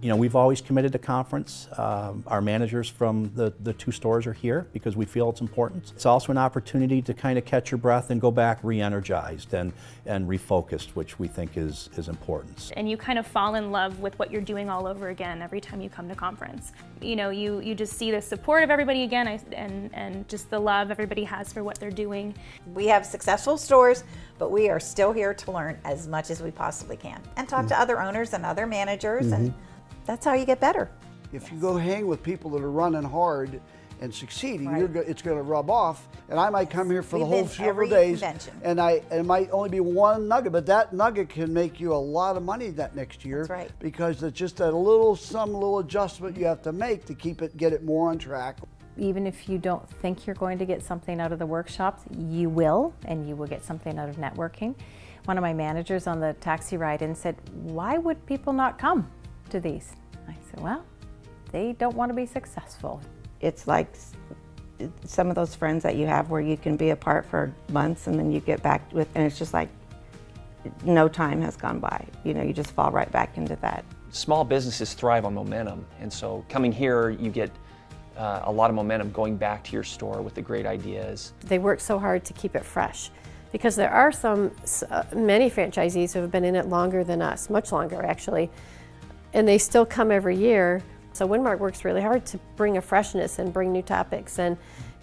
You know, we've always committed to conference. Um, our managers from the, the two stores are here because we feel it's important. It's also an opportunity to kind of catch your breath and go back re-energized and, and refocused, which we think is, is important. And you kind of fall in love with what you're doing all over again every time you come to conference. You know, you, you just see the support of everybody again and, and just the love everybody has for what they're doing. We have successful stores, but we are still here to learn as much as we possibly can and talk mm -hmm. to other owners and other managers mm -hmm. and mm-hmm that's how you get better. If yes. you go hang with people that are running hard and succeeding, right. go, it's going to rub off. And I might come here for We've the whole several days, convention. and I and it might only be one nugget, but that nugget can make you a lot of money that next year. That's right. Because it's just a little some little adjustment you have to make to keep it get it more on track. Even if you don't think you're going to get something out of the workshops, you will, and you will get something out of networking. One of my managers on the taxi ride in said, "Why would people not come?" To these? I said, well, they don't want to be successful. It's like some of those friends that you have where you can be apart for months and then you get back with, and it's just like no time has gone by. You know, you just fall right back into that. Small businesses thrive on momentum, and so coming here, you get uh, a lot of momentum going back to your store with the great ideas. They work so hard to keep it fresh because there are some, uh, many franchisees who have been in it longer than us, much longer actually, and they still come every year. So Winmark works really hard to bring a freshness and bring new topics and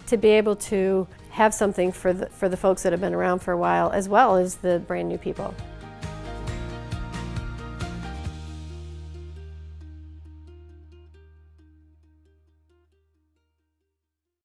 to be able to have something for the, for the folks that have been around for a while as well as the brand new people.